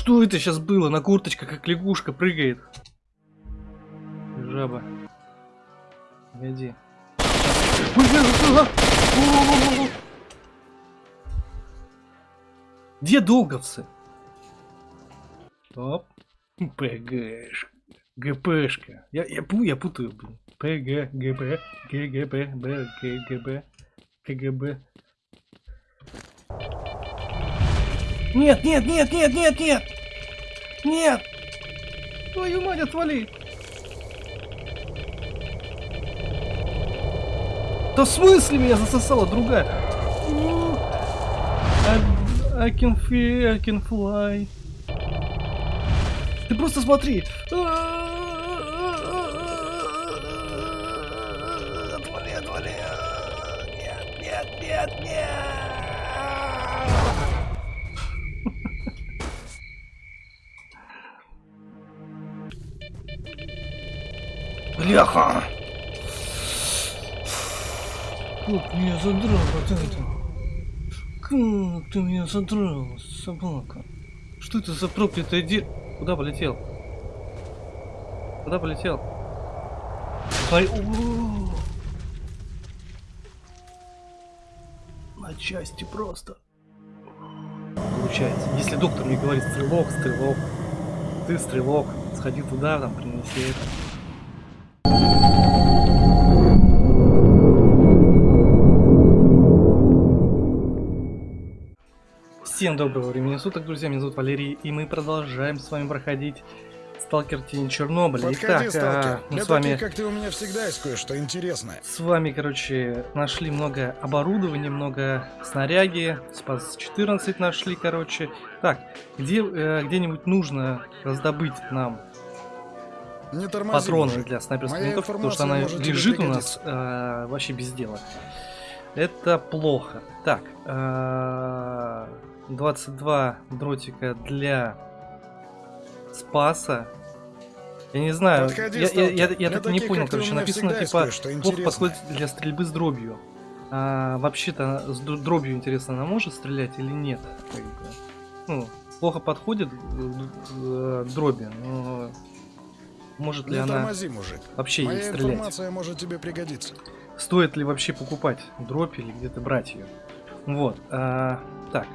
Что это сейчас было? На курточка, как лягушка, прыгает. Жаба. Погоди. Где долговцы? Оп. ПГшка. ГПшка. Я, я, я путаю, блин. ПГ, ГБ, ГГБ, Б, ГГБ, КГБ. Нет, нет, нет, нет, нет, нет! Нет! Твою мать, отвали! Да в смысле меня засосала другая? I, can feel, I can fly. Ты просто смотри. Отвали, Бляха! Как меня задрал вот это? Как ты меня задрал, собака? Что это за проклятое де... Куда полетел? Куда полетел? Ай, На части просто. Получается. Если доктор мне говорит стрелок, стрелок, ты стрелок, сходи туда, там принеси это. Всем доброго времени суток, друзья, меня зовут Валерий, и мы продолжаем с вами проходить Сталкер Тень Чернобыля. Подходи, Итак, сталкер. а, мы Для с вами, таких, как ты, у меня всегда есть кое-что интересное. с вами, короче, нашли много оборудования, много снаряги, спас 14 нашли, короче. Так, где, э, где-нибудь нужно раздобыть нам Не тормози, патроны мужик. для снайперской Моя винтовки, потому что она лежит у нас э, вообще без дела. Это плохо. Так, э, 22 дротика для спаса. Я не знаю, Подходи, я, я, я- я Для так не понял, короче, написано типа интересное. подходит для стрельбы с дробью. А, вообще-то с дробью интересно, она может стрелять или нет? Ну, плохо подходит э, э, дроби, но может ли Не она тормози, мужик. вообще ей Моя стрелять? информация может тебе пригодиться. Стоит ли вообще покупать дробь или где-то брать ее? Вот. а, так.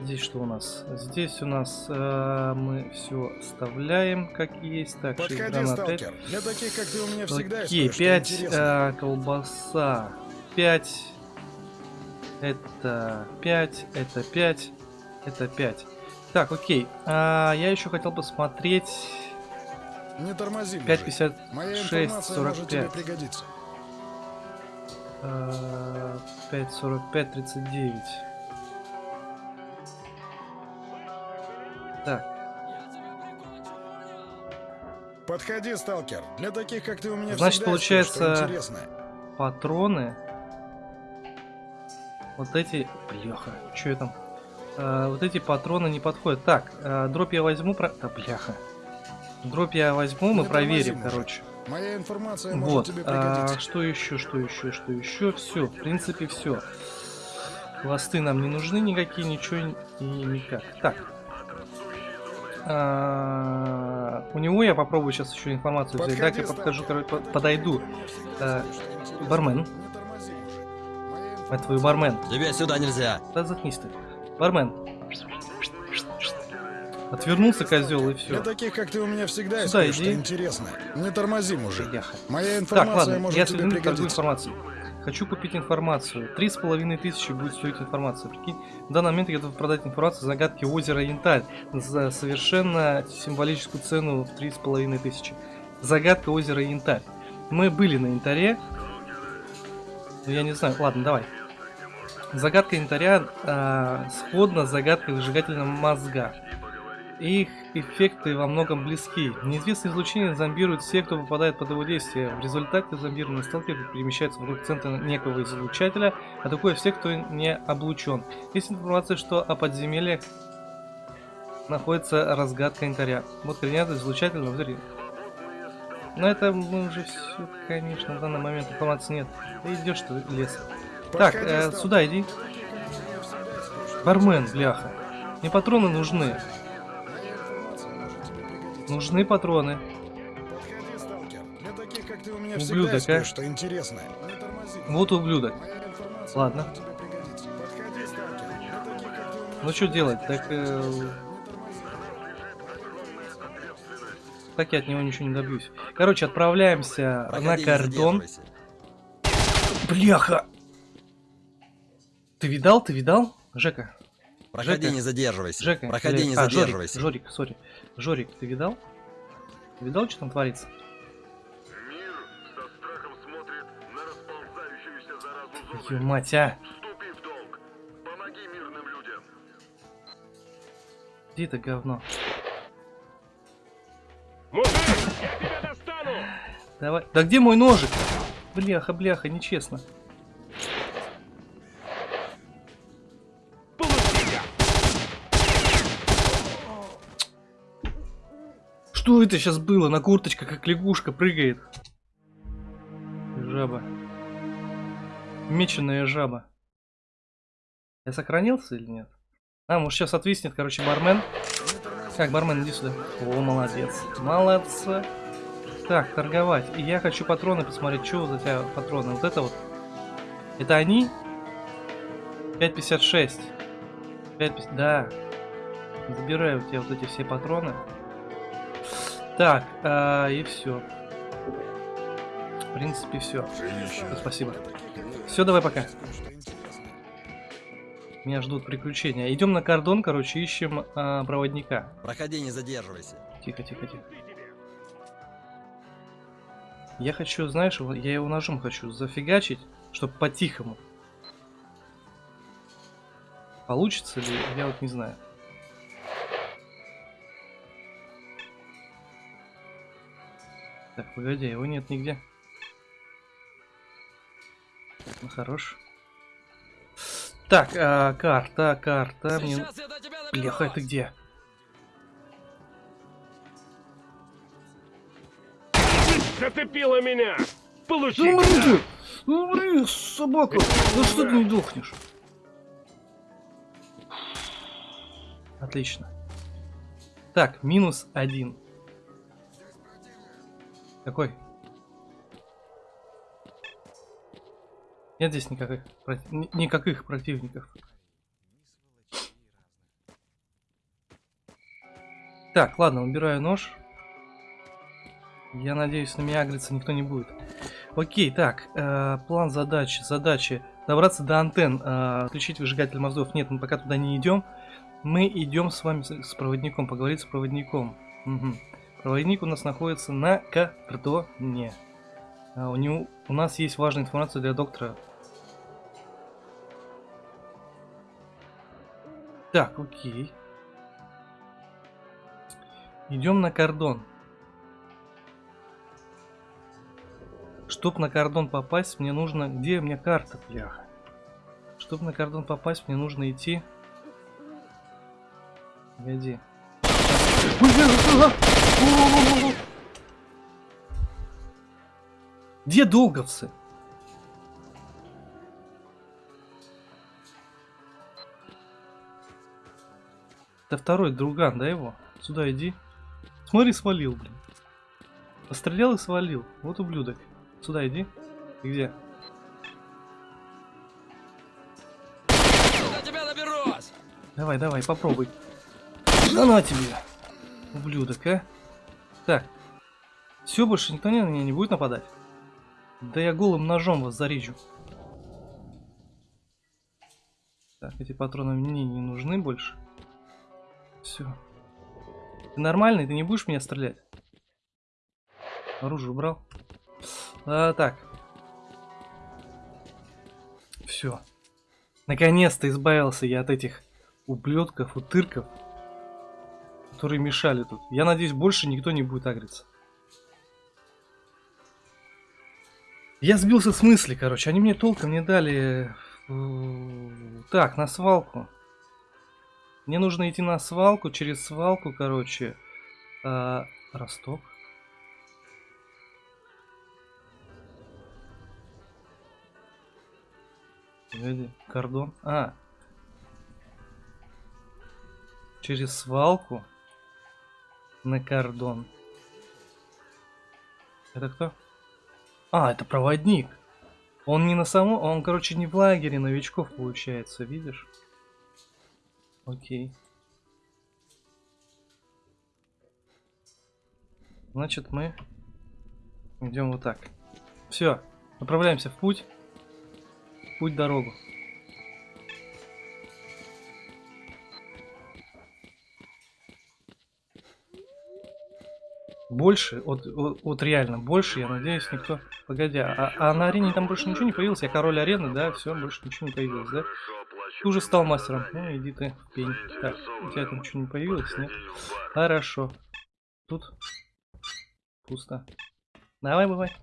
Здесь что у нас? Здесь у нас а, мы все вставляем как есть. Так, Подходи, гранат, пять. сталкер. Для таких, как ты, у меня всегда Окей, есть 5 кое-что интересное. колбаса. 5. Это 5. Это 5. Это 5. Так, окей. А, я еще хотел посмотреть. Не тормози, мужик. 5,56, Моя информация может тебе 45. пригодиться. А, 5,45, 39. Так, Подходи, сталкер. Для таких, как ты, у меня Значит, получается- патроны. Вот эти... Бляха, что я там? А, вот эти патроны не подходят. Так, а, дробь я возьму... Про... Да, бляха. Дробь я возьму, мы Не проверим, мужик. короче. Моя информация Вот. может тебе а, что еще, что еще, что еще? Все, в принципе, все. Хвосты нам не нужны никакие, ничего и никак. Так. А, у него я попробую сейчас еще информацию взять. Подходи, Дай-ка подхожу, подойду. А, Кое-что бармен. Мать твою, бармен. Тебе сюда нельзя. Да заткнись ты. Бармен. Отвернулся козел и Для все. таких, как ты, у меня всегда есть Сюда кое-что иди. интересное. Не тормози, мужик. Моя Так, информация ладно, может я тебе пригодиться. информацией. Хочу купить информацию. Три с половиной тысячи будет стоить информация. Прикинь, в данный момент я готов продать информацию загадки озера Янтарь за совершенно символическую цену в три с половиной тысячи. Загадка озера Янтарь. Мы были на Янтаре. Ну, я не знаю. Ладно, давай. Загадка Янтаря а, сходна с загадкой выжигательного мозга. Их эффекты во многом близки. Неизвестное излучение зомбирует всех, кто попадает под его действие. В результате зомбированный сталкер перемещается вокруг центра некого излучателя, атакуя всех, кто не облучен. Есть информация, что о подземельях находится разгадка янтаря. Вот координаты излучателя взрыв. Но это мы уже все, конечно, в данный момент информации нет. Ты идешь ты лес. Так, э, сюда иди. Бармен, бляха. Мне патроны нужны. Нужны патроны. Подходи, сталкер. Для таких, как ты, у меня Ублюдок, всегда есть а? кое-что интересное. Не тормози. Вот ублюдок. Ладно. Подходи, сталкер. Для таких, как ты, у меня Ну что делать? Так, э, так я от него ничего не добьюсь. Короче, отправляемся Проходи, на кордон. Бляха! Ты видал? Ты видал? Жека, Проходи, Жека. не задерживайся. Жека. Проходи, или- не а, Жорик, задерживайся. Жорик, сори. Жорик, ты видал? Ты видал, что там творится? Мир со страхом смотрит на расползающуюся заразу Ё зоны. мать, а! Вступи в долг. Помоги мирным людям. Где это говно? Мужик, я тебя достану! Давай. Да где мой ножик? Бляха, бляха, нечестно. Что это сейчас было? На курточка, как лягушка, прыгает. Жаба. Меченая жаба. Я сохранился или нет? А, может сейчас отвиснет, короче, бармен. Так, бармен, иди сюда. О, молодец. Молодца. Так, торговать. И я хочу патроны посмотреть, что за тебя патроны. Вот это вот. Это они? 5.56. 5.50. Да. Забираю у тебя вот эти все патроны. Так, а, и все. В принципе, все. Спасибо. Все, давай пока. Меня ждут приключения. Идем на кордон, короче, ищем а, проводника. Проходи, не задерживайся. Тихо, тихо, тихо. Я хочу, знаешь, я его ножом хочу зафигачить, чтобы по-тихому. Получится ли, я вот не знаю. Так, погоди, его нет нигде. Ну, хорош. Так, а, карта, карта. Мне... Сейчас доберусь. Бляха, ты где? Зацепила меня! Получи! Ну, умри ты! Ну, умри, собака! Ну что ты не дохнешь? Отлично. Так, минус один. Какой? Нет здесь никаких, никаких противников. Так, ладно, убираю нож. Я надеюсь, на меня агриться никто не будет. Окей, так, э, план задачи. Задачи добраться до антенн, э, отключить выжигатель мозгов. Нет, мы пока туда не идем. Мы идем с вами с, с проводником, поговорить с проводником. Мгм. Проводник у нас находится на кордоне. А, у, него, у нас есть важная информация для доктора. Так, окей. Идем на кордон. Чтоб на кордон попасть, мне нужно... Где у меня карта, бляха? Чтоб на кордон попасть, мне нужно идти... Погоди. Где долговцы? Это второй друган, да его? Сюда иди. Смотри, свалил, блин. Пострелял и свалил. Вот ублюдок. Сюда иди. Ты где? Я тебя доберусь. Давай, давай, попробуй. Да на тебе. Ублюдок, а. Так. Все, больше никто на меня не будет нападать. Да я голым ножом вас зарежу. Так, эти патроны мне не нужны больше. Все. Ты нормальный? Ты не будешь меня стрелять? Оружие убрал. А, так. Все. Наконец-то избавился я от этих ублюдков, утырков, которые мешали тут. Я надеюсь, больше никто не будет агриться. Я сбился с мысли, короче. Они мне толком не дали... э, Так, на свалку. Мне нужно идти на свалку, через свалку, короче. а, Росток. Погоди, кордон. А. Через свалку. На кордон. Это кто? А, это проводник. Он не на самом... Он, короче, не в лагере новичков, получается, видишь? Окей. Значит, мы идем вот так. Все, направляемся в путь. В путь дорогу. Больше, вот, вот, вот реально, больше, я надеюсь, никто... Погоди, а, а на арене там больше ничего не появилось? Я король арены, да? Все, больше ничего не появилось, да? Ты уже стал мастером. Ну, иди ты в пень. Так, у тебя там ничего не появилось, нет? Хорошо. Тут пусто. Давай, бывай.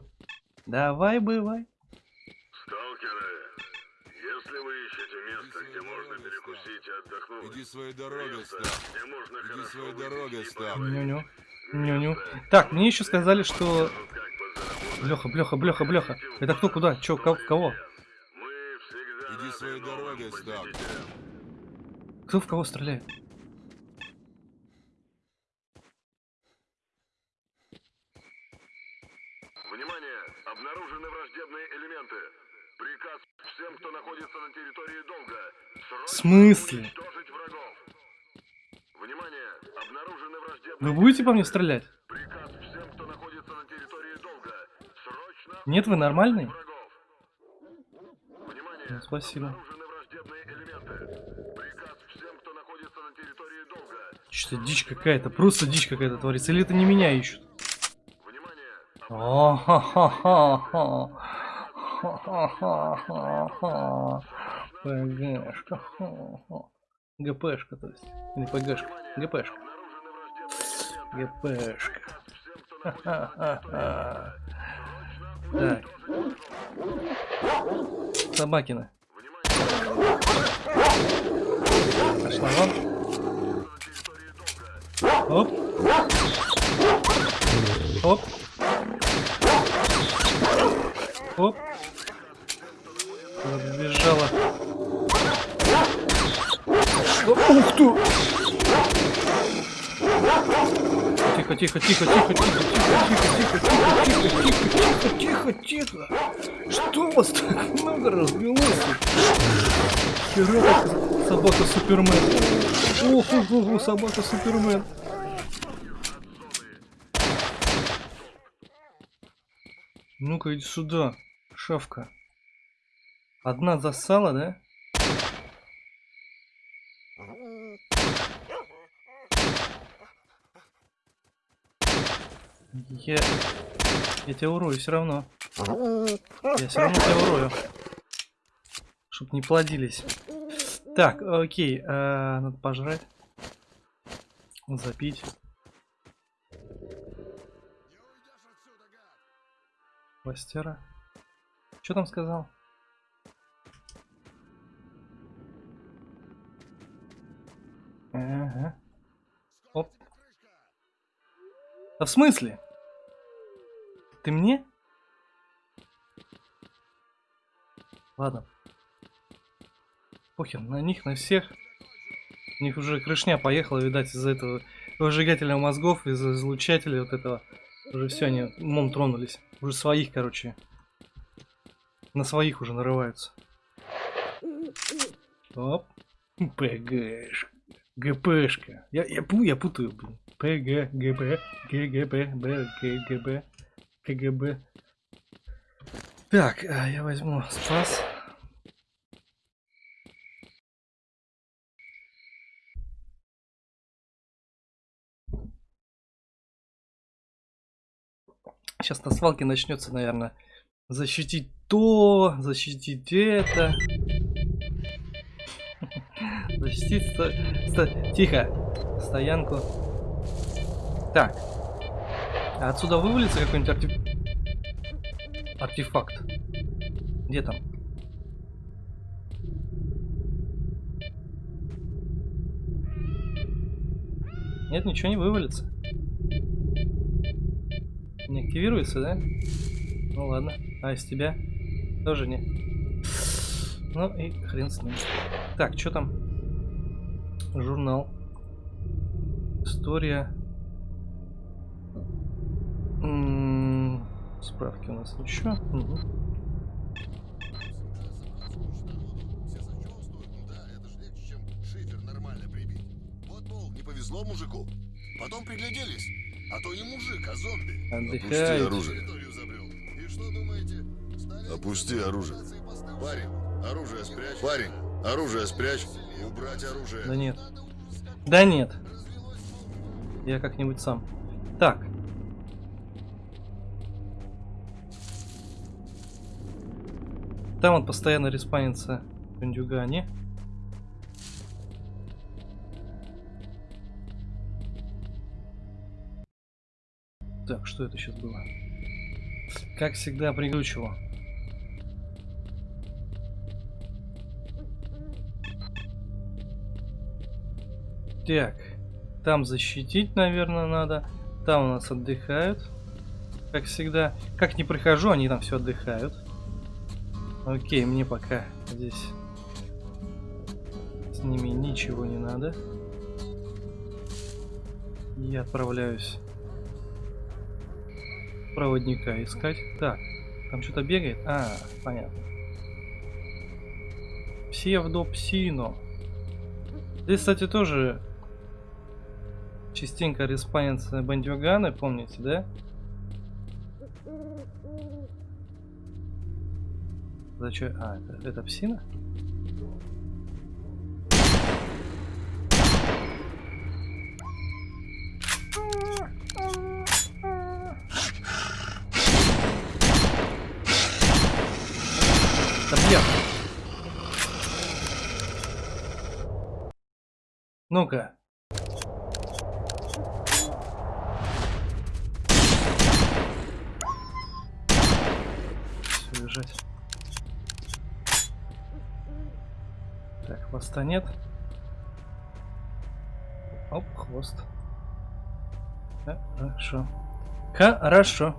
Давай, бывай. Сталкеры, если вы ищете место, где можно перекусить и отдохнуть, Иди своей дорогой, Став. Иди своей дорогой, Став. Ню-ню. Ню-ню. Так, мне еще сказали, что... Блеха, блеха, блеха, блеха. Это кто, куда? Че, кого? кого? Мы всегда Иди своей дорогой, посетителям. Кто в кого стреляет? Внимание! Обнаружены враждебные элементы. Приказ всем, кто находится на территории долга. Срочно В смысле? Внимание! Вы будете по мне стрелять? Нет, вы нормальный? Ну, спасибо. Что-то дичь какая-то, просто дичь какая-то творится. Или это не меня ищут? ГПшка, то есть. Или ПГшка. ГПшка. ГПшка. Ха-ха-ха. Так. Собакина. Пошла вам. Оп. Оп. Оп. Подбежала. Ух ты! Тихо, тихо, тихо, тихо, тихо, тихо, тихо, тихо, тихо, тихо, тихо, тихо. Что у вас так много развелось? Хера собака Супермен. Ох, ох, ох, собака Супермен. Ну-ка, иди сюда, шавка. Одна засала, да? Я... Я тебя урою все равно. Я все равно тебя урою. Чтоб не плодились. Так, окей. а, надо пожрать. Запить. Пластера. Что там сказал? Ага. Оп. А в смысле? Ты мне? Ладно. Похер, на них, на всех. У них уже крышня поехала, видать, из-за этого выжигателя мозгов, из-за излучателя вот этого. Уже все, они умом тронулись. Уже своих, короче. На своих уже нарываются. Оп. ПГшка. ГПшка. Я, я, я путаю, блин. ПГ, ГБ, ГГБ, Б, ГГБ, КГБ. Так, а, я возьму спас. Сейчас на свалке начнется, наверное, защитить то, защитить это. Защитить... сто- Тихо. Стоянку. Так. А отсюда вывалится какой-нибудь артеф... артефакт? Где там? Нет, ничего не вывалится. Не активируется, да? Ну ладно. А из тебя? Тоже не. Ну и хрен с ним. Так, что там? Журнал. История. М, Справки у нас еще. Мгм. Все сочувствуют, да, это же легче, чем шифер нормально прибить. Вот, мол, не повезло мужику. Потом пригляделись. А то не мужик, а зомби. Отдыхают. оружие. Территорию забрел. И что думаете? Стали Опусти оружие. Парень, оружие спрячь. Парень, оружие спрячь. Убрать оружие. Да нет. Да нет. Я как-нибудь сам. Так. Там вот постоянно респанится бандюгани. Так, что это сейчас было? Как всегда, пригручивал. Так, там защитить, наверное, надо. Там у нас отдыхают. Как всегда. Как не прохожу, они там все отдыхают. Окей, мне пока здесь с ними ничего не надо. Я отправляюсь проводника искать. Так, там что-то бегает? А, понятно. Псевдопсино. Здесь, кстати, тоже частенько респанятся бандюганы, помните, да? Зачем? А, это, это псина? Ну-ка. Нет. Оп, хвост. Хорошо. Хорошо.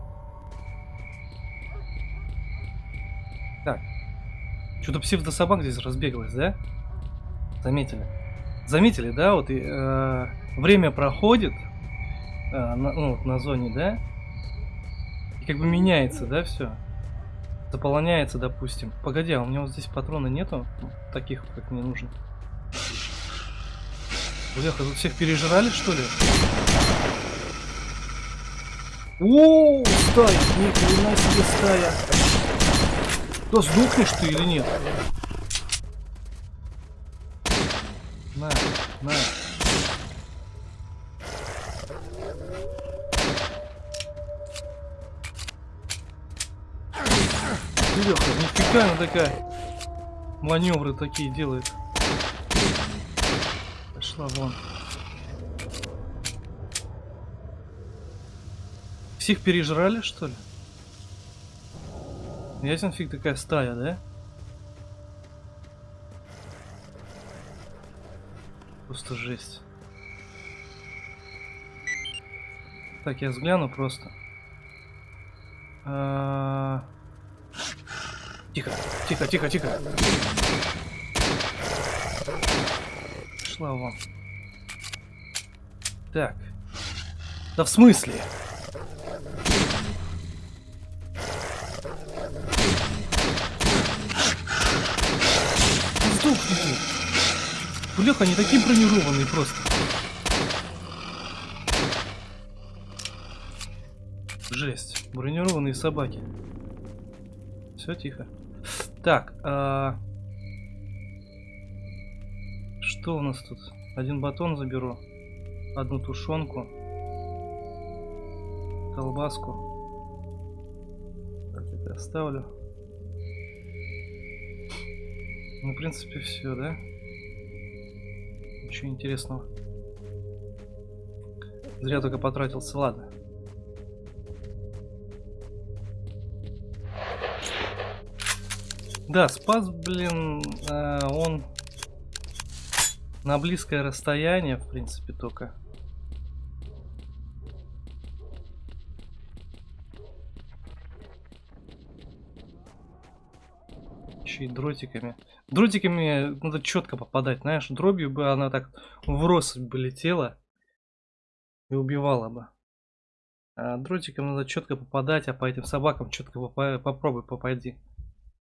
Так. Что-то псевдособак здесь разбегалась, да? Заметили? Заметили, да? Вот и, э, время проходит э, на, ну, на зоне, да? И как бы меняется, да, все? Заполняется, допустим. Погоди, а у меня вот здесь патрона нету? Таких, как мне нужно. Бляха, тут всех пережрали, что ли? О, стая! Ни хрена себе стая! Да сдохнешь ты или нет? На, на. Леха, нифига она такая. Маневры такие делает. Пошла вон. Всех пережрали, что ли? Ясен фиг такая стая, да? Просто жесть. Так, я взгляну просто. А, Тихо, тихо, тихо, тихо. Шла вон. Так. Да в смысле? Сдохни ты. Бляха, они такие бронированные просто. Жесть. Бронированные собаки. Все тихо. Так, а... что у нас тут? Один батон заберу, одну тушенку, колбаску. Так, это оставлю. Ну, в принципе, все, да? Ничего интересного. Зря только потратился, ладно. Да, спас, блин, э, он на близкое расстояние, в принципе, только. Еще и дротиками. Дротиками надо четко попадать, знаешь, дробью бы она так в россыпь бы летела и убивала бы. А, дротиком надо четко попадать, а по этим собакам четко попробуй попади.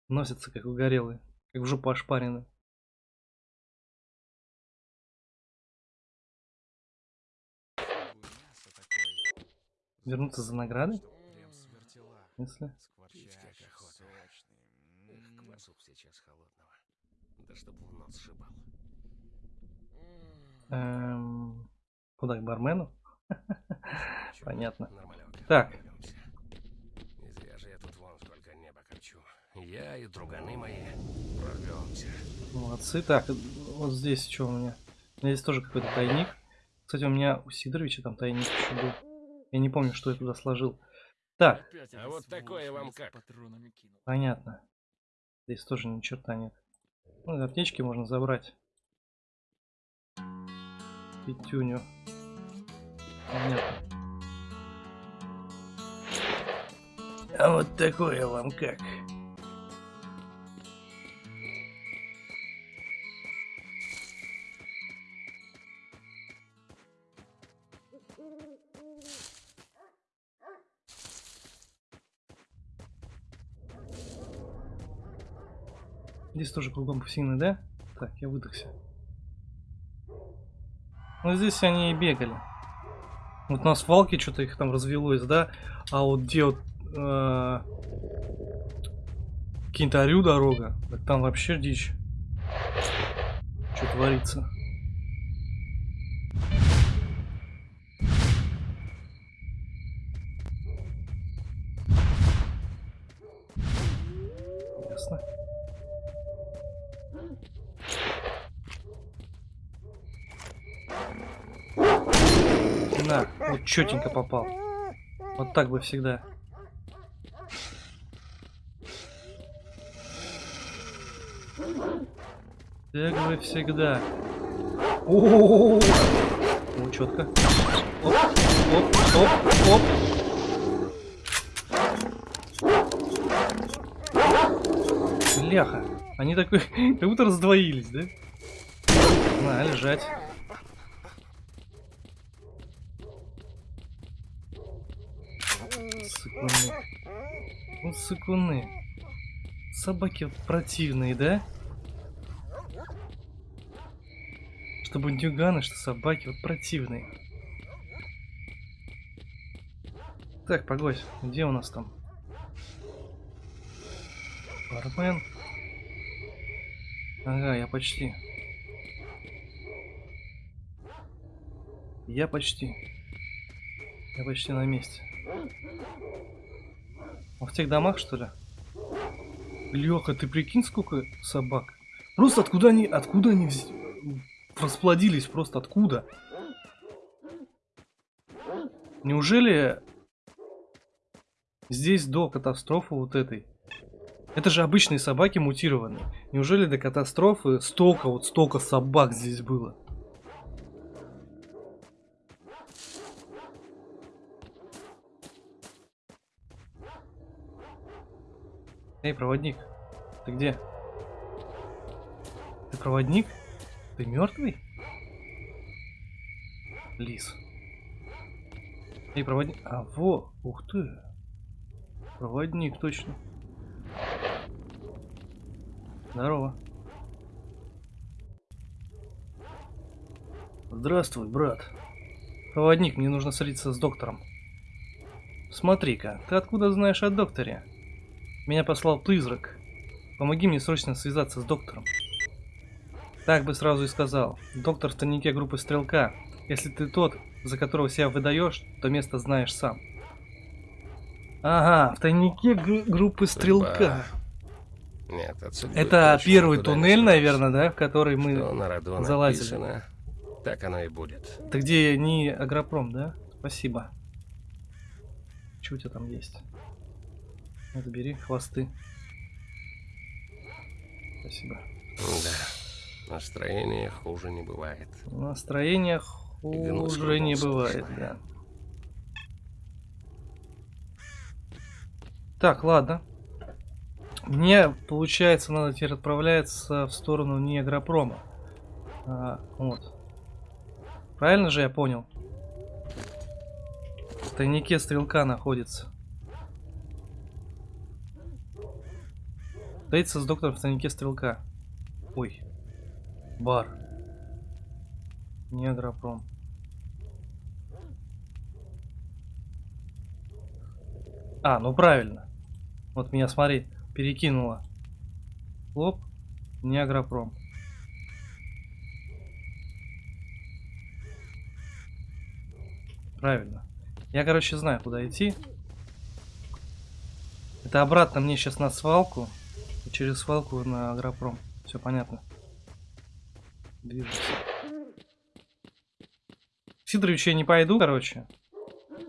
Носятся как угорелые, как в жопу ошпарены. Вернуться за наградой? В смысле? Эм, куда, к бармену? Понятно. Так. Не зря же я тут вон сколько неба корчу. Я и друганы мои прорвемся. Молодцы. Так, вот здесь что у меня? У меня здесь тоже какой-то тайник. Кстати, у меня у Сидоровича там тайник еще был. Я не помню, что я туда сложил. Так, А вот такое вам как? понятно. Здесь тоже ни черта нет. Ну, аптечки можно забрать. Пятюню. Понятно. А вот такое вам как? Здесь тоже кругом псины, да? Так, я выдохся. Ну, здесь они и бегали. Вот на свалке что-то их там развелось, да? А вот где вот э, Кентарю дорога, так там вообще дичь. Что творится? Четенько попал. Вот так бы всегда. Так бы всегда. О, Ну, четко. Оп, оп, оп, оп. Бляха. Они такой, как будто раздвоились, да? На, лежать. Сыкуны. Ну, сыкуны. Собаки вот противные, да? Что бандюганы, что собаки вот противные. Так, погодь, где у нас там? Бармен. Ага, я почти. Я почти. Я почти на месте. В тех домах, что ли? Леха, ты прикинь, сколько собак? Просто откуда они, откуда они вз- расплодились? Просто откуда? Неужели здесь до катастрофы вот этой? Это же обычные собаки мутированные. Неужели до катастрофы столько, вот столько собак здесь было? Эй, проводник, ты где? Ты проводник? Ты мертвый? Лис. Эй, проводник. А, во, ух ты. Проводник, точно. Здорово. Здравствуй, брат. Проводник, мне нужно встретиться с доктором. Смотри-ка, ты откуда знаешь о докторе? Меня послал призрак. Помоги мне срочно связаться с доктором. Так бы сразу и сказал. Доктор в тайнике группы Стрелка. Если ты тот, за которого себя выдаешь, то место знаешь сам. Ага, в тайнике г- группы Стрелка. Нет, отсюда Это первый туннель, наверное, да, в который мы... залазили. написано, так оно и будет. Это где не Агропром, да? Спасибо. Что у тебя там есть? Это бери, хвосты. Спасибо. Да, настроение хуже не бывает. Настроение хуже не бывает, да. Так, ладно. Мне, получается, надо теперь отправляться в сторону не Агропрома. А, вот. Правильно же я понял? тайнике стрелка находится. Встретиться с доктором в тайнике стрелка. Ой. Бар. Не агропром. А, ну правильно. Вот меня, смотри, перекинуло. Лоб, не агропром. Правильно. Я, короче, знаю, куда идти. Это обратно мне сейчас на свалку. Через свалку на агропром. Все понятно. Движется. К Сидоровичу я не пойду, короче.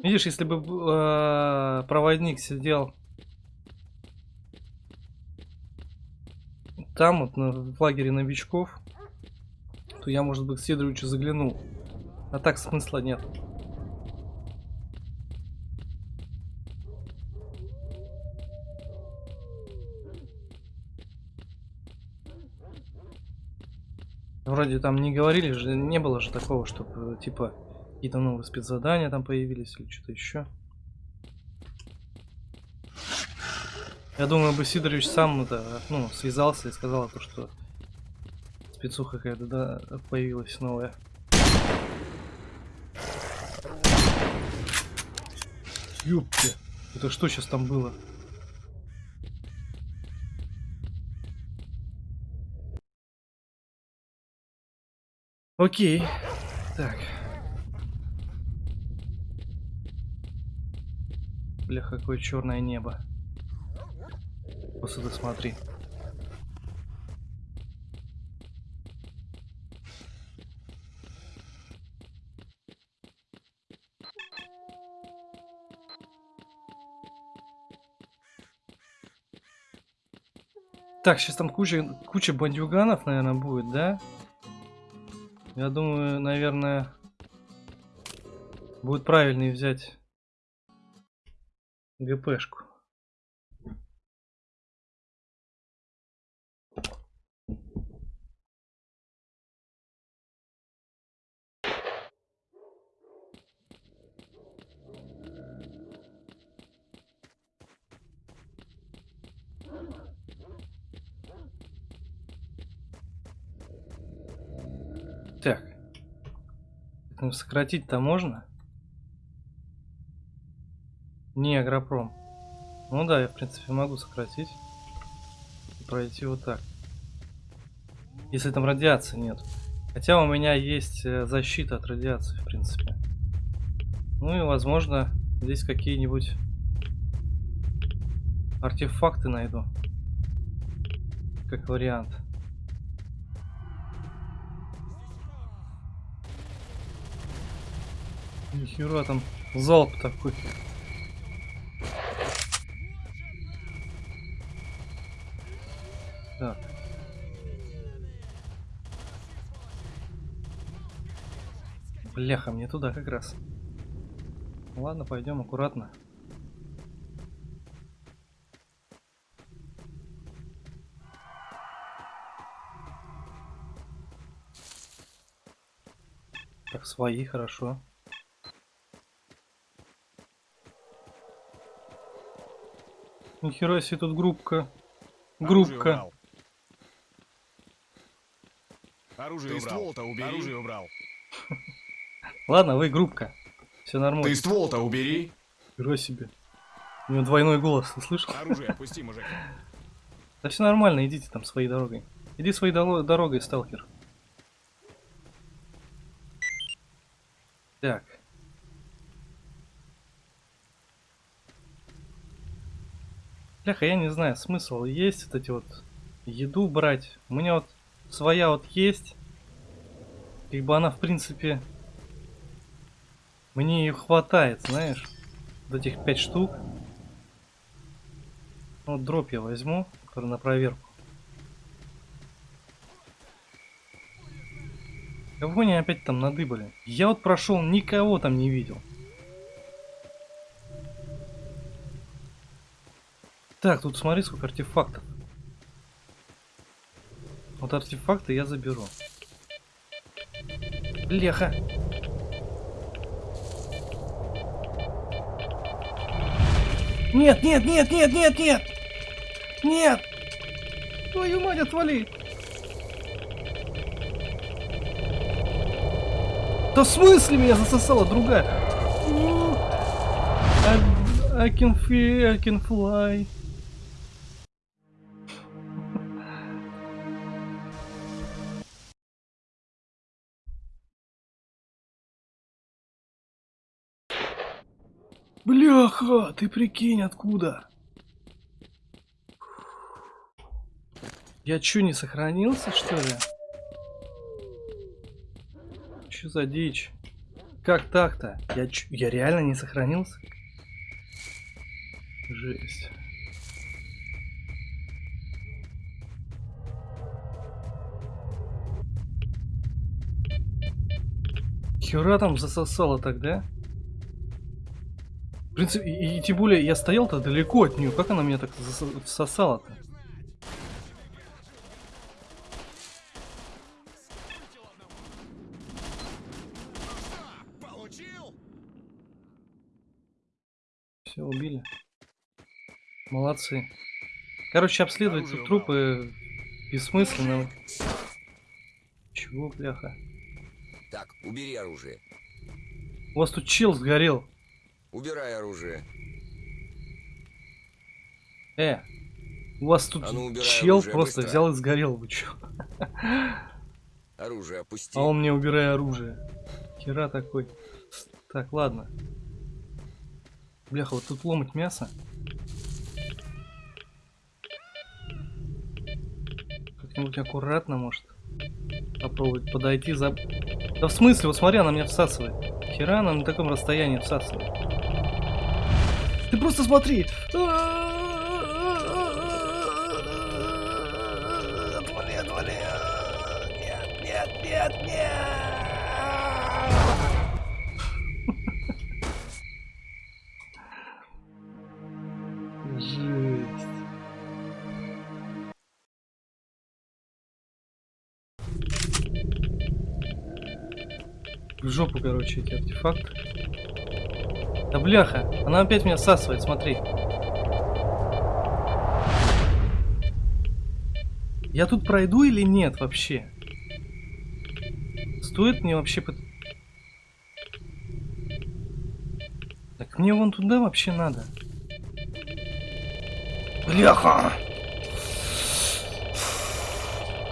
Видишь, если бы э, проводник сидел там, вот на, в лагере новичков, то я, может быть, к Сидоровичу заглянул. А так смысла нет. Вроде там не говорили же, не было же такого, чтобы типа какие-то новые спецзадания там появились или что-то еще. Я думаю, бы Сидорович сам это, ну, связался и сказал то, что спецуха какая-то да, появилась новая. Ёпте, это что сейчас там было? Окей. Так. Бля, какое черное небо. Просто смотри. Так, сейчас там куча, куча бандюганов, наверное, будет, да? Я думаю, наверное, будет правильнее взять ГПшку. Сократить-то можно? Не агропром. Ну да, я в принципе могу сократить. И пройти вот так. Если там радиации нет. Хотя у меня есть э, защита от радиации, в принципе. Ну и возможно здесь какие-нибудь артефакты найду. Как вариант. Нихера там залп такой. Так. Бляха, мне туда как раз. Ладно, пойдем аккуратно. Так, свои, хорошо. Нихера себе тут группка. Группка. Оружие убрал. ствол-то убери. Оружие убрал. Ладно, вы группка. Все нормально. Ты ствол-то убери. Нихера себе. У него двойной голос, ты слышал? Оружие опусти, мужик. Да все нормально, идите там своей дорогой. Иди своей дорогой, сталкер. Так. Бляха, я не знаю, смысл есть вот эти вот еду брать. У меня вот своя вот есть. Как бы она, в принципе, мне ее хватает, знаешь. Вот этих пять штук. Ну, Вот дроп я возьму, который на проверку. Кого они опять там надыбали? Я вот прошел, никого там не видел. Так, тут смотри, сколько артефактов. Вот артефакты я заберу. Бляха. Нет, нет, нет, нет, нет, нет! Нет! Твою мать, отвали! Да в смысле меня засосала другая? I can feel, I can fly. Бляха, ты прикинь, откуда? Я чё, не сохранился, что ли? Чё за дичь? Как так-то? Я, чё- я реально не сохранился? Жесть. Хера там засосало тогда? В принципе, и, и тем более я стоял-то далеко от нее. Как она меня так? Получил? Все, убили. Молодцы. Короче, обследовать Оружие тут трупы бессмысленно. Чего, бляха? Так, убери оружие. У вас тут чел сгорел. Убирай оружие. Э, у вас тут А ну, убирай чел оружие, просто быстро. взял и сгорел. Вы чё? Оружие опусти. А он мне убирай оружие. Хера такой. Так, ладно. Бляха, вот тут ломать мясо. Как-нибудь аккуратно, может. Попробовать подойти за... Да в смысле, вот смотри, она меня всасывает. Хера она на таком расстоянии всасывает. Ты просто смотри! Отвали, отвали! Нет, нет, нет, нет! Жесть. В жопу, короче, эти артефакты. Да бляха, она опять меня всасывает, смотри. Я тут пройду или нет вообще? Стоит мне вообще... пот- Так мне вон туда вообще надо. Бляха!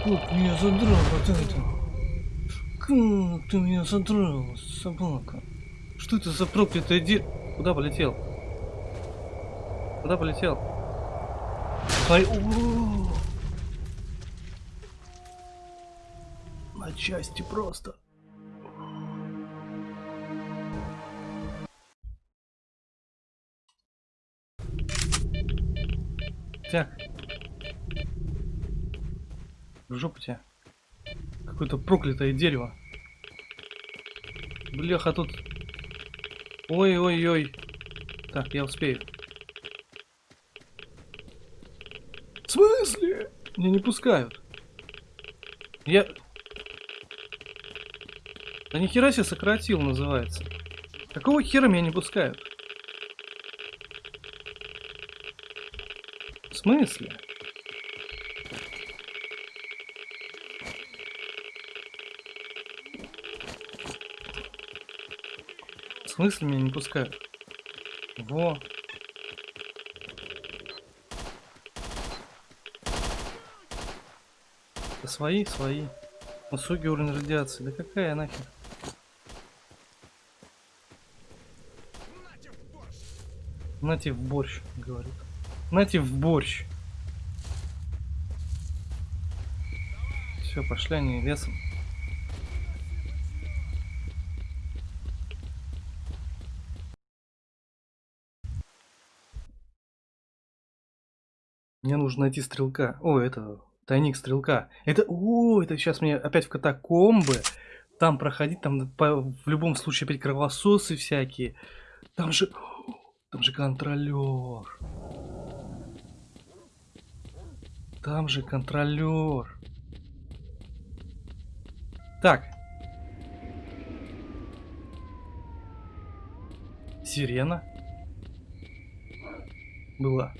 Как меня задрал вот это. Как ты меня задрал, собака. Что это за проклятое де... Куда полетел? Куда полетел? Смотри, о! На части просто. Так. В жопу тебя. Какое-то проклятое дерево. Бляха, тут... Ой-ой-ой. Так, я успею. В смысле? Меня не пускают. Я... Да нихера себе сократил называется. Какого хера меня не пускают? В смысле? Смысле меня не пускают? Во. Да свои, свои. Высокий уровень радиации. Да какая нахер? Нате в борщ, говорит. Нате в борщ. Все, пошли они лесом. Мне нужно найти стрелка. О, это тайник стрелка. Это, о, это сейчас мне опять в катакомбы. Там проходить, там по- в любом случае опять кровососы всякие. Там же, там же контролер. Там же контролер. Так. Сирена. Была.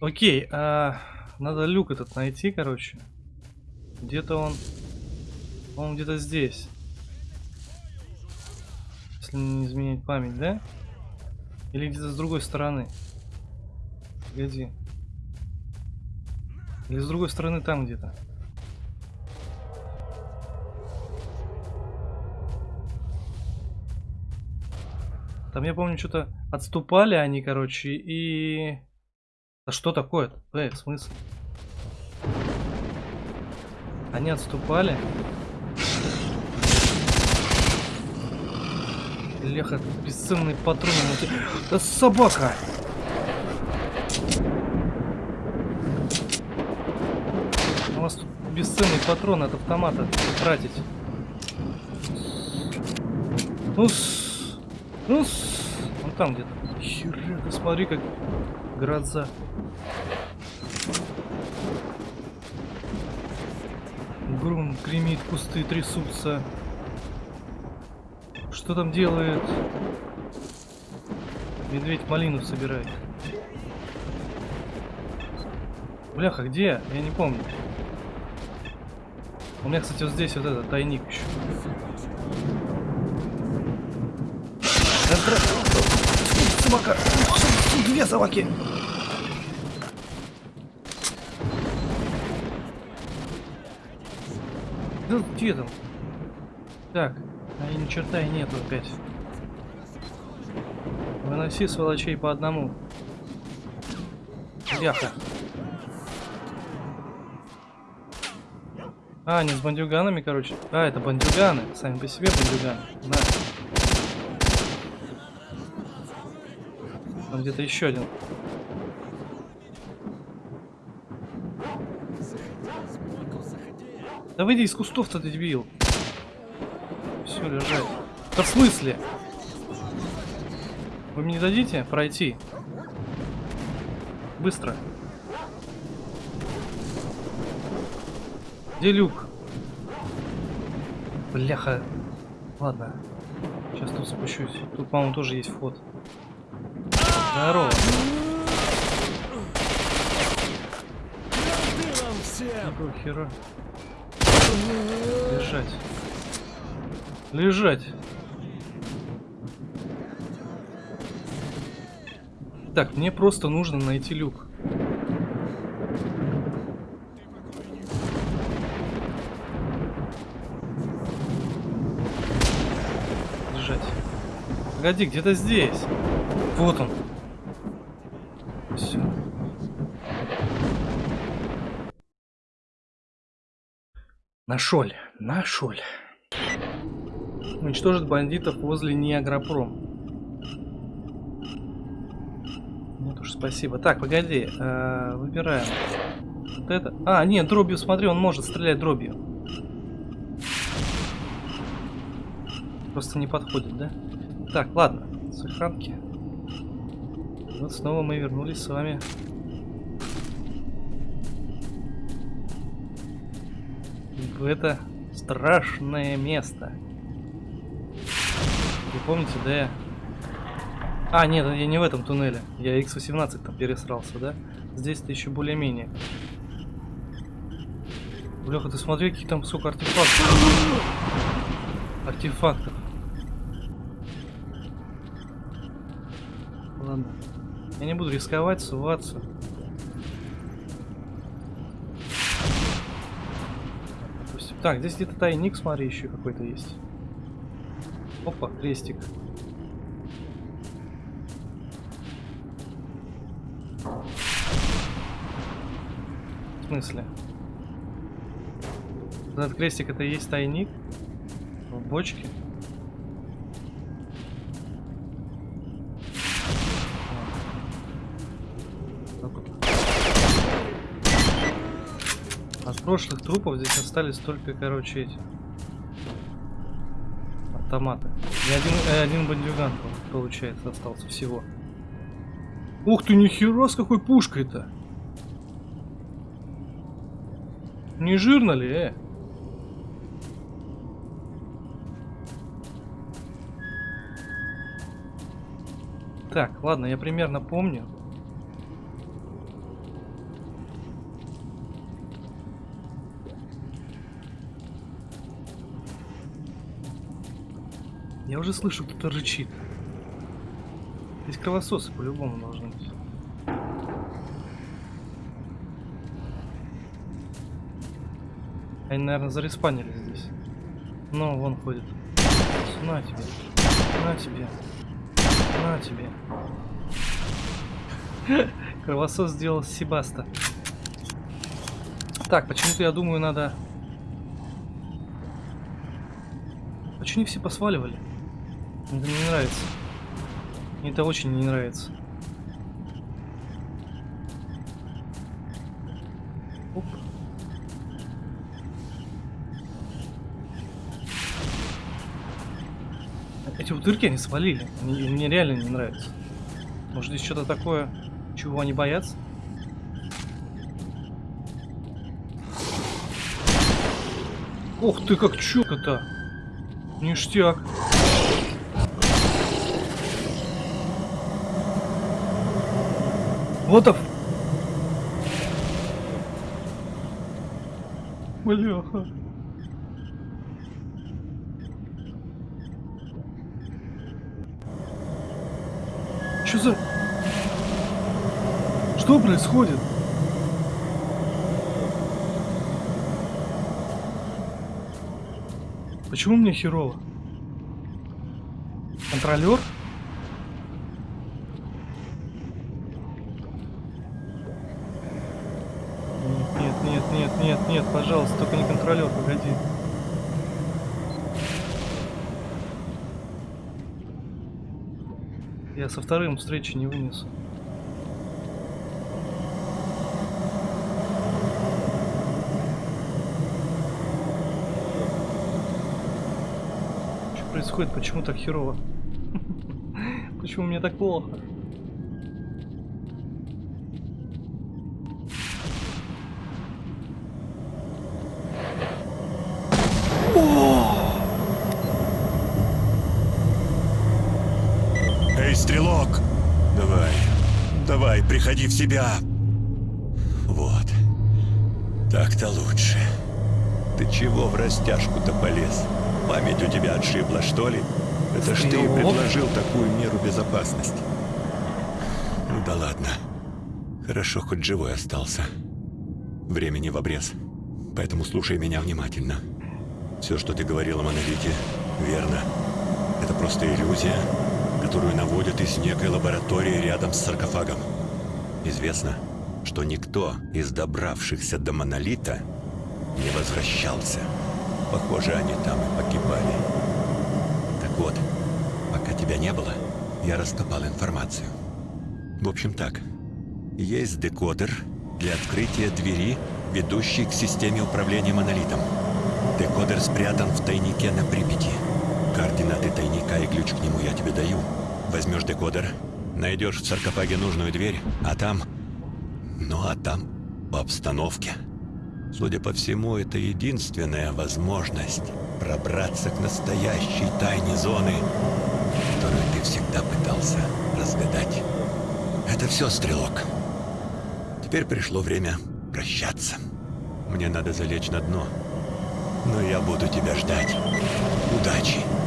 Окей, а, надо люк этот найти, короче. Где-то он... Он где-то здесь. Если не изменять память, да? Или где-то с другой стороны. Погоди. Или с другой стороны там где-то. Там я помню, что-то отступали они, короче, и... А что такое-то? Эй, в смысле? Они отступали. Леха, бесценный патрон. Да собака! У нас тут бесценный патрон от автомата тратить. Ну, с... ну, с... там где-то. Хера, смотри, как гроза. Гремит, кусты трясутся. Что там делает? Медведь малину собирает. Бляха, где? Я не помню. У меня, кстати, вот здесь вот этот тайник еще. Собака! Две собаки! Да где там? Так, а ни черта и нету опять. Выноси сволочей по одному. Яха. А, не с бандюганами, короче. А, это бандюганы. Сами по себе бандюганы. Да. Там где-то еще один. Да выйди из кустов-то, ты дебил. Все, лежать. Да в смысле? Вы мне не дадите пройти? Быстро. Где люк? Бляха. Ладно. Сейчас тут спущусь. Тут, по-моему, тоже есть вход. Здорово. Какого хера? Лежать. Лежать. Так, мне просто нужно найти люк. Лежать. Погоди, где-то здесь. Вот он. Все. Нашел, нашел. Уничтожит бандитов возле Ниагропром. Нет уж, спасибо. Так, погоди, э, выбираем. Вот это. А, нет, дробью, смотри, он может стрелять дробью. Просто не подходит, да? Так, ладно, сохранки. Вот снова мы вернулись с вами. В это страшное место. Вы помните, да. А, нет, я не в этом туннеле. Я X18 там пересрался, да? Здесь-то еще более-менее. Бляха, ты смотри, какие там, сколько артефактов. Артефактов. Ладно. Я не буду рисковать, суваться. Допустим. Так, здесь где-то тайник, смотри, еще какой-то есть. Опа, крестик. В смысле? Этот крестик это и есть тайник? В бочке? Прошлых трупов здесь остались только, короче, эти автоматы. И один, э, один бандюган, получается, остался всего. Ух ты, нихера с какой пушкой-то! Не жирно ли, э? Так, ладно, я примерно помню. Я уже слышу, кто-то рычит. Здесь кровососы по-любому должны быть. Они, наверное, зареспанили здесь. Ну, вон ходит. На тебе. На тебе. На тебе. Кровосос сделал Себаста. Так, почему-то я думаю, надо... Почему не все посваливали? Это мне не нравится. Мне это очень не нравится. Оп. Эти утырки они свалили. Они- мне реально не нравится. Может здесь что-то такое, чего они боятся? Ох ты, как чётко-то! Ништяк. Вот оф... Бляха. Что за... Что происходит? Почему мне херово? Контролер? Нет, нет, нет, пожалуйста, только не контролер, погоди. Я со вторым встречи не вынесу. Что происходит? Почему так херово? Почему мне так плохо? Эй, стрелок! Давай, давай, приходи в себя. Вот. Так-то лучше. Ты чего в растяжку-то полез? Память у тебя отшибла, что ли? Это ж ты предложил такую меру безопасности. Ну да ладно. Хорошо, хоть живой остался. Времени в обрез. Поэтому слушай меня внимательно. Все, что ты говорил о монолите, верно. Это просто иллюзия, которую наводят из некой лаборатории рядом с саркофагом. Известно, что никто из добравшихся до монолита не возвращался. Похоже, они там и погибали. Так вот, пока тебя не было, я раскопал информацию. В общем так, есть декодер для открытия двери, ведущей к системе управления монолитом. Декодер спрятан в тайнике на Припяти. Координаты тайника и ключ к нему я тебе даю. Возьмешь декодер, найдешь в саркофаге нужную дверь, а там... Ну а там по обстановке. Судя по всему, это единственная возможность пробраться к настоящей тайне зоны, которую ты всегда пытался разгадать. Это все, Стрелок. Теперь пришло время прощаться. Мне надо залечь на дно. Но я буду тебя ждать. Удачи.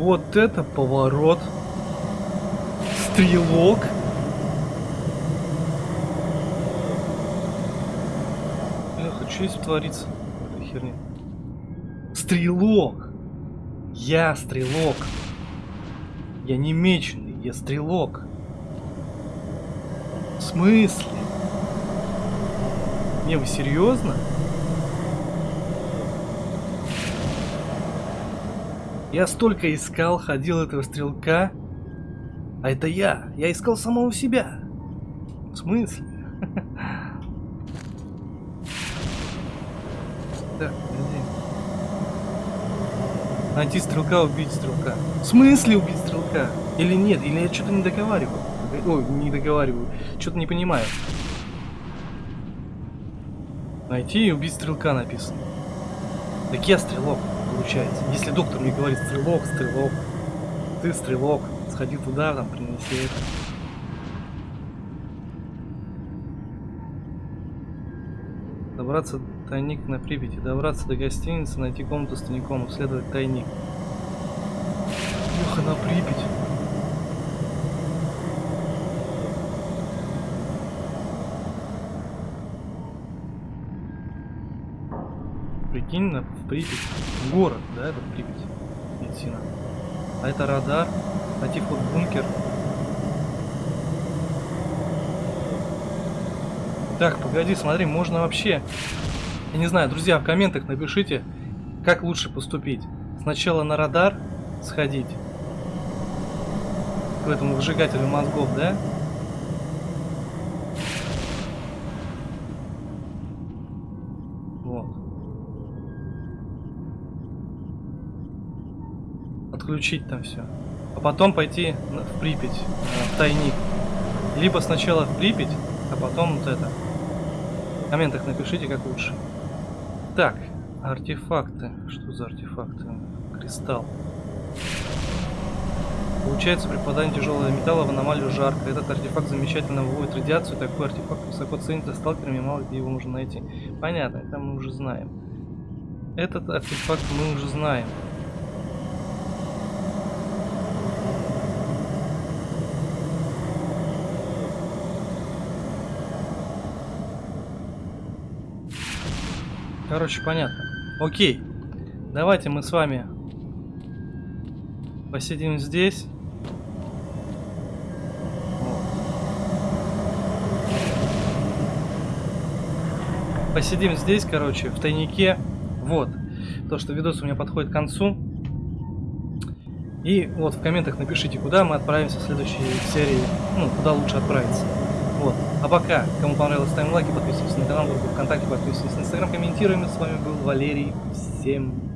Вот это поворот. Стрелок. Бляха, что здесь творится? в этой херне? Стрелок. Я стрелок. Я не меченый, я стрелок. В смысле? Не, вы серьезно? Я столько искал, ходил этого стрелка. А это я. Я искал самого себя. В смысле? Найти стрелка, убить стрелка. В смысле убить стрелка? Или нет? Или я что-то не договариваю? Ой, не договариваю. Что-то не понимаю. Найти и убить стрелка написано. Так я стрелок, получается. Если доктор мне говорит стрелок, стрелок, ты стрелок, сходи туда, там, принеси это. Добраться до тайник на Припяти, добраться до гостиницы, найти комнату с тайником, исследовать тайник. Ух, на Припять. Прикинь, на, Припять. Город, да, это Припять. Надо. А это радар. Найти вход в бункер. Так, погоди, смотри, можно вообще... Я не знаю, друзья, в комментах напишите, как лучше поступить. Сначала на радар сходить. К этому выжигателю мозгов, да? Вот. Отключить там все. А потом пойти в Припять, э, в тайник. Либо сначала в Припять, а потом вот это. В комментах напишите, как лучше. Так, артефакты. Что за артефакты? Кристалл. Получается, при попадании тяжелого металла в аномалию жарко. Этот артефакт замечательно выводит радиацию. Такой артефакт высоко ценится сталкерами, мало где его можно найти. Понятно, это мы уже знаем. Этот артефакт мы уже знаем. Короче, понятно. Окей. Давайте мы с вами посидим здесь. Посидим здесь, короче, в тайнике. Вот. То, что видос у меня подходит к концу. И вот в комментах напишите, куда мы отправимся в следующей серии. Ну, куда лучше отправиться. Вот. А пока, кому понравилось, ставим лайки, подписывайтесь на канал, группу ВКонтакте, подписывайтесь на Инстаграм, комментируем. С вами был Валерий. Всем пока.